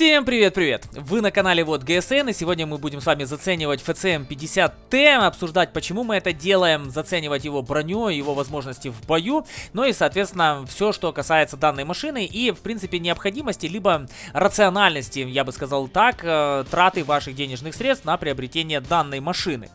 Всем привет-привет! Вы на канале Вот ГСН, и сегодня мы будем с вами заценивать FCM 50T, обсуждать, почему мы это делаем, заценивать его броню, его возможности в бою, ну и, соответственно, все, что касается данной машины и, в принципе, необходимости, либо рациональности, я бы сказал так, э, траты ваших денежных средств на приобретение данной машины.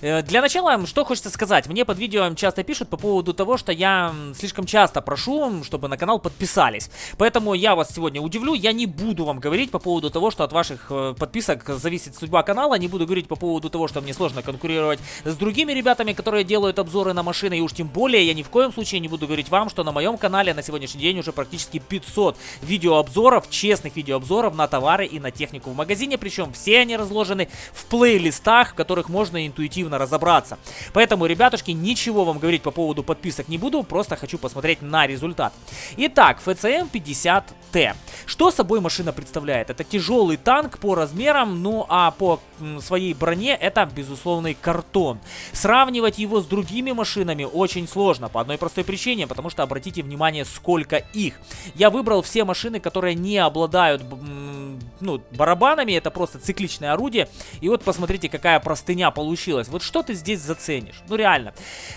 Э, для начала, что хочется сказать, мне под видео часто пишут по поводу того, что я слишком часто прошу, чтобы на канал подписались, поэтому я вас сегодня удивлю, я не буду вам говорить, говорить по поводу того, что от ваших э, подписок зависит судьба канала. Не буду говорить по поводу того, что мне сложно конкурировать с другими ребятами, которые делают обзоры на машины. И уж тем более я ни в коем случае не буду говорить вам, что на моем канале на сегодняшний день уже практически 500 видеообзоров, честных видеообзоров на товары и на технику в магазине. Причем все они разложены в плейлистах, в которых можно интуитивно разобраться. Поэтому, ребятушки, ничего вам говорить по поводу подписок не буду, просто хочу посмотреть на результат. Итак, FCM 50T. Что собой машина представляет? Представляет. Это тяжелый танк по размерам, ну а по своей броне это безусловный картон. Сравнивать его с другими машинами очень сложно, по одной простой причине, потому что обратите внимание, сколько их. Я выбрал все машины, которые не обладают ну, барабанами, это просто цикличное орудие. И вот посмотрите, какая простыня получилась. Вот что ты здесь заценишь? Ну реально.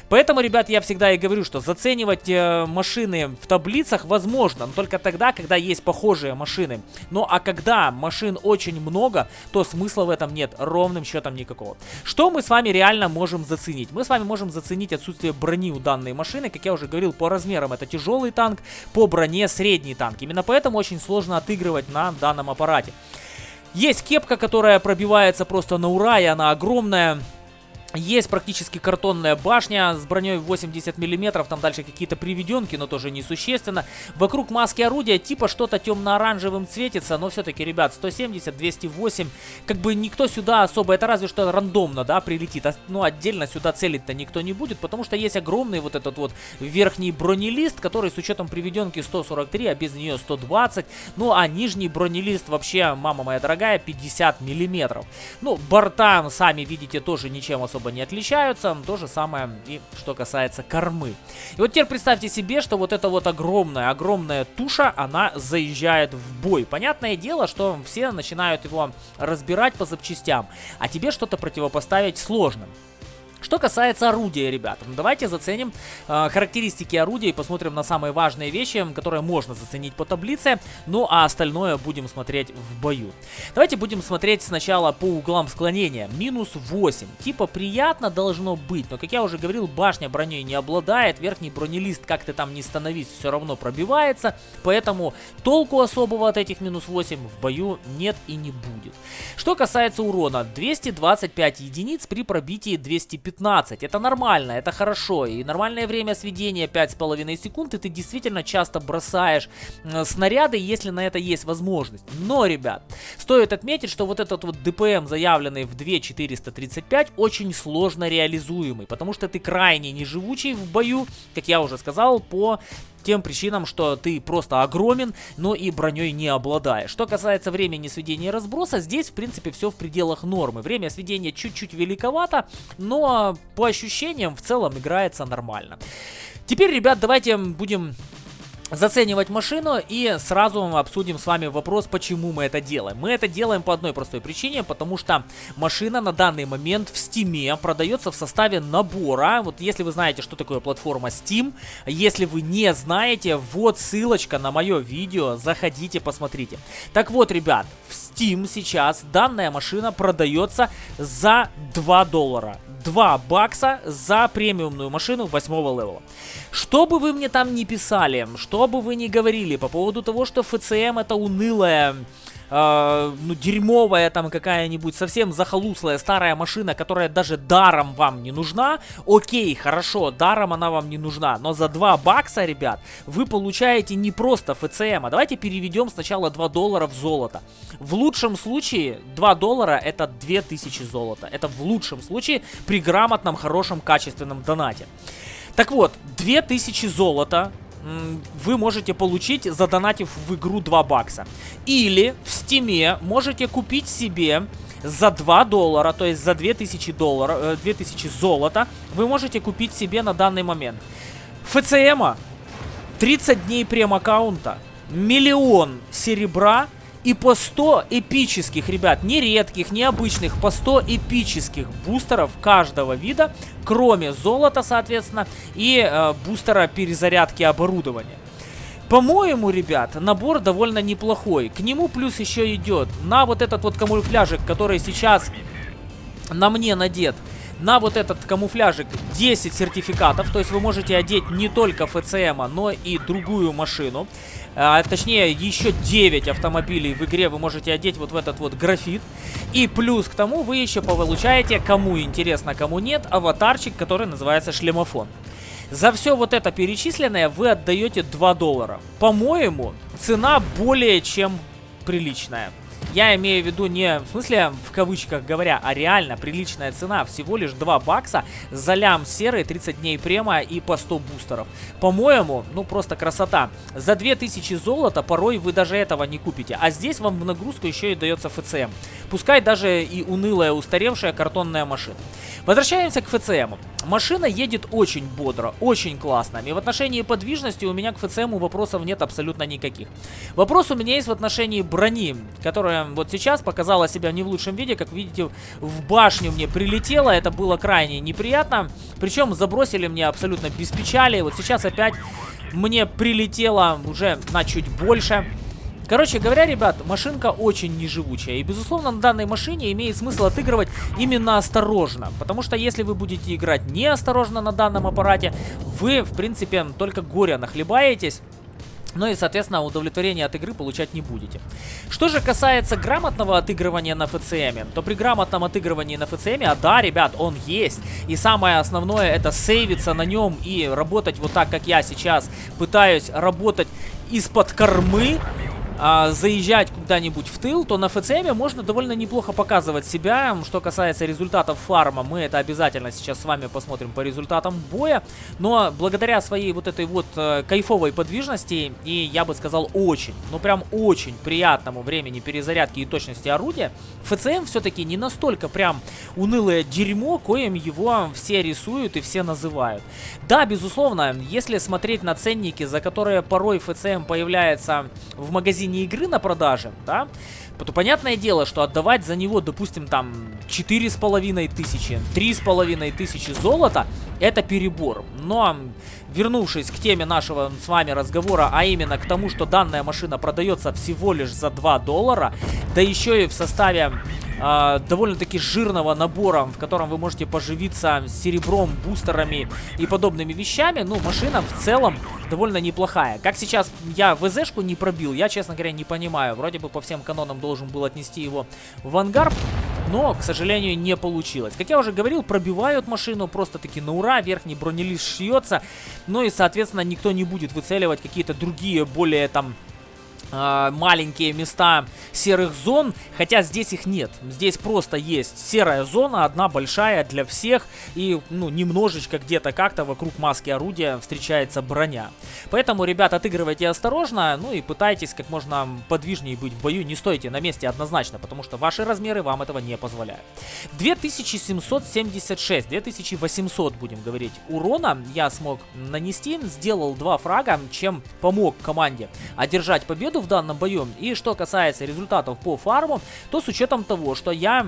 Поэтому, ребят, я всегда и говорю, что заценивать э, машины в таблицах возможно, но только тогда, когда есть похожие машины. Ну а когда машин очень много, то смысла в этом нет ровным счетом никакого. Что мы с вами реально можем заценить? Мы с вами можем заценить отсутствие брони у данной машины. Как я уже говорил, по размерам это тяжелый танк, по броне средний танк. Именно поэтому очень сложно отыгрывать на данном аппарате. Есть кепка, которая пробивается просто на ура, и она огромная. Есть практически картонная башня с броней 80 мм, там дальше какие-то приведенки, но тоже несущественно. Вокруг маски орудия типа что-то темно-оранжевым цветится, но все-таки, ребят, 170, 208, как бы никто сюда особо, это разве что рандомно, да, прилетит. А, ну, отдельно сюда целить-то никто не будет, потому что есть огромный вот этот вот верхний бронелист, который с учетом приведенки 143, а без нее 120. Ну, а нижний бронелист вообще, мама моя дорогая, 50 мм. Ну, борта, сами видите, тоже ничем особо особо не отличаются. То же самое и что касается кормы. И вот теперь представьте себе, что вот эта вот огромная, огромная туша, она заезжает в бой. Понятное дело, что все начинают его разбирать по запчастям, а тебе что-то противопоставить сложно. Что касается орудия, ребята, ну давайте заценим э, характеристики орудия и посмотрим на самые важные вещи, которые можно заценить по таблице, ну а остальное будем смотреть в бою. Давайте будем смотреть сначала по углам склонения. Минус 8. Типа приятно должно быть, но как я уже говорил, башня броней не обладает, верхний бронелист, как ты там не становись, все равно пробивается, поэтому толку особого от этих минус 8 в бою нет и не будет. Что касается урона, 225 единиц при пробитии 215 15. Это нормально, это хорошо. И нормальное время сведения 5,5 секунд. И ты действительно часто бросаешь э, снаряды, если на это есть возможность. Но, ребят, стоит отметить, что вот этот вот ДПМ, заявленный в 2435, очень сложно реализуемый. Потому что ты крайне неживучий в бою, как я уже сказал, по тем причинам, что ты просто огромен, но и броней не обладаешь. Что касается времени сведения и разброса, здесь, в принципе, все в пределах нормы. Время сведения чуть-чуть великовато, но по ощущениям в целом играется нормально. Теперь, ребят, давайте будем заценивать машину и сразу обсудим с вами вопрос, почему мы это делаем. Мы это делаем по одной простой причине, потому что машина на данный момент в Steam продается в составе набора. Вот если вы знаете, что такое платформа Steam, если вы не знаете, вот ссылочка на мое видео, заходите, посмотрите. Так вот, ребят, в Steam сейчас данная машина продается за 2 доллара. 2 бакса за премиумную машину 8 левела. Что бы вы мне там ни писали, что бы вы ни говорили по поводу того, что FCM это унылая э, ну, дерьмовая там какая-нибудь совсем захолуслая старая машина, которая даже даром вам не нужна, окей, хорошо, даром она вам не нужна, но за 2 бакса, ребят, вы получаете не просто ФЦМ, а давайте переведем сначала 2 доллара в золото. В лучшем случае 2 доллара это 2000 золота, это в лучшем случае при грамотном, хорошем, качественном донате. Так вот, 2000 золота вы можете получить, задонатив в игру 2 бакса. Или в стиме можете купить себе за 2 доллара, то есть за 2000, долларов, 2000 золота, вы можете купить себе на данный момент ФЦМа, 30 дней прем-аккаунта, миллион серебра И по 100 эпических, ребят, не редких, не обычных, по 100 эпических бустеров каждого вида, кроме золота, соответственно, и э, бустера перезарядки оборудования. По-моему, ребят, набор довольно неплохой. К нему плюс еще идет на вот этот вот камуфляжик, который сейчас на мне надет. На вот этот камуфляжик 10 сертификатов, то есть вы можете одеть не только ФЦМ, но и другую машину. А, точнее, еще 9 автомобилей в игре вы можете одеть вот в этот вот графит. И плюс к тому вы еще получаете, кому интересно, кому нет, аватарчик, который называется шлемофон. За все вот это перечисленное вы отдаете 2 доллара. По-моему, цена более чем приличная. Я имею в виду не в смысле в кавычках говоря, а реально приличная цена. Всего лишь 2 бакса за лям серый, 30 дней према и по 100 бустеров. По-моему, ну просто красота. За 2000 золота порой вы даже этого не купите. А здесь вам в нагрузку еще и дается ФЦМ. Пускай даже и унылая устаревшая картонная машина. Возвращаемся к ФЦМу. Машина едет очень бодро, очень классно. И в отношении подвижности у меня к ФЦМу вопросов нет абсолютно никаких. Вопрос у меня есть в отношении брони, которая вот сейчас показала себя не в лучшем виде. Как видите, в башню мне прилетело, это было крайне неприятно. Причем забросили мне абсолютно без печали. Вот сейчас опять мне прилетело уже на чуть больше. Короче говоря, ребят, машинка очень неживучая. И, безусловно, на данной машине имеет смысл отыгрывать именно осторожно. Потому что если вы будете играть неосторожно на данном аппарате, вы, в принципе, только горя нахлебаетесь. Ну и, соответственно, удовлетворение от игры получать не будете. Что же касается грамотного отыгрывания на ФЦМ, то при грамотном отыгрывании на ФЦМ, а да, ребят, он есть. И самое основное это сейвиться на нем и работать вот так, как я сейчас пытаюсь работать из-под кормы а, заезжать куда-нибудь в тыл, то на ФЦМ можно довольно неплохо показывать себя. Что касается результатов фарма, мы это обязательно сейчас с вами посмотрим по результатам боя. Но благодаря своей вот этой вот э, кайфовой подвижности и, я бы сказал, очень, ну прям очень приятному времени перезарядки и точности орудия, ФЦМ все-таки не настолько прям унылое дерьмо, коим его все рисуют и все называют. Да, безусловно, если смотреть на ценники, за которые порой ФЦМ появляется в магазине не игры на продаже, да, то понятное дело, что отдавать за него, допустим, там 4,5 тысячи, 3,5 тысячи золота, это перебор. Но, вернувшись к теме нашего с вами разговора, а именно к тому, что данная машина продается всего лишь за 2 доллара, да еще и в составе э, довольно-таки жирного набора, в котором вы можете поживиться серебром, бустерами и подобными вещами, ну, машина в целом довольно неплохая. Как сейчас я ВЗшку не пробил, я, честно говоря, не понимаю. Вроде бы по всем канонам должен был отнести его в ангар, но, к сожалению, не получилось. Как я уже говорил, пробивают машину просто-таки на ура, верхний бронелист шьется, ну и, соответственно, никто не будет выцеливать какие-то другие, более там маленькие места серых зон, хотя здесь их нет. Здесь просто есть серая зона, одна большая для всех, и ну немножечко где-то как-то вокруг маски орудия встречается броня. Поэтому, ребят, отыгрывайте осторожно, ну и пытайтесь как можно подвижнее быть в бою, не стойте на месте однозначно, потому что ваши размеры вам этого не позволяют. 2776, 2800 будем говорить, урона я смог нанести, сделал два фрага, чем помог команде одержать победу в данном бою. И что касается результатов по фарму, то с учетом того, что я...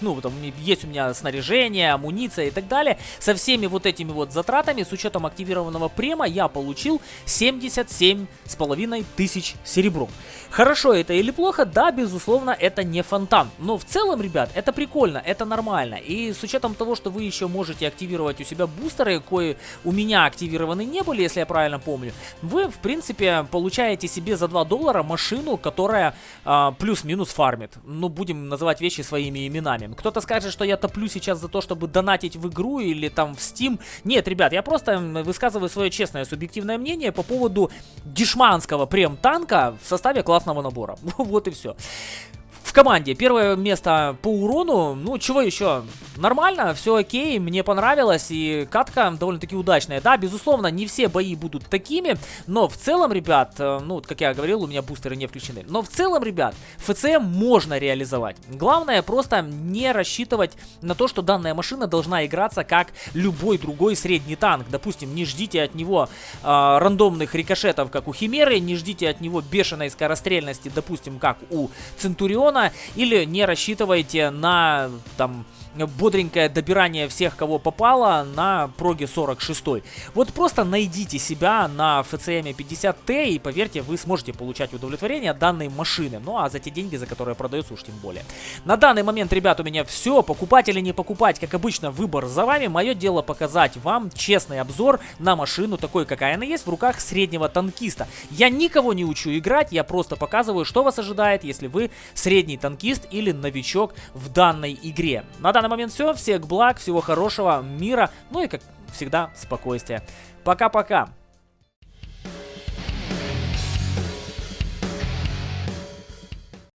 Ну, там есть у меня снаряжение, амуниция и так далее. Со всеми вот этими вот затратами, с учетом активированного према, я получил 77 с половиной тысяч серебром. Хорошо это или плохо? Да, безусловно, это не фонтан. Но в целом, ребят, это прикольно, это нормально. И с учетом того, что вы еще можете активировать у себя бустеры, кои у меня активированы не были, если я правильно помню, вы, в принципе, получаете себе за 2 доллара машину, которая а, плюс-минус фармит. Ну, будем называть вещи своими именами именами. Кто-то скажет, что я топлю сейчас за то, чтобы донатить в игру или там в Steam. Нет, ребят, я просто высказываю свое честное, субъективное мнение по поводу дешманского прем-танка в составе классного набора. вот и все. В команде. Первое место по урону. Ну, чего еще? Нормально, все окей, мне понравилось. И катка довольно-таки удачная. Да, безусловно, не все бои будут такими. Но в целом, ребят, э, ну, как я говорил, у меня бустеры не включены. Но в целом, ребят, ФЦМ можно реализовать. Главное просто не рассчитывать на то, что данная машина должна играться как любой другой средний танк. Допустим, не ждите от него э, рандомных рикошетов, как у Химеры, не ждите от него бешеной скорострельности, допустим, как у Центуриона, или не рассчитывайте на, там, бодренькое добирание всех, кого попало на проге 46. Вот просто найдите себя на FCM 50T и поверьте, вы сможете получать удовлетворение данной машины. Ну а за те деньги, за которые продается уж тем более. На данный момент, ребят, у меня все. Покупать или не покупать, как обычно, выбор за вами. Мое дело показать вам честный обзор на машину, такой, какая она есть, в руках среднего танкиста. Я никого не учу играть, я просто показываю, что вас ожидает, если вы средний танкист или новичок в данной игре. На данный момент все. Всех благ, всего хорошего, мира, ну и, как всегда, спокойствия. Пока-пока.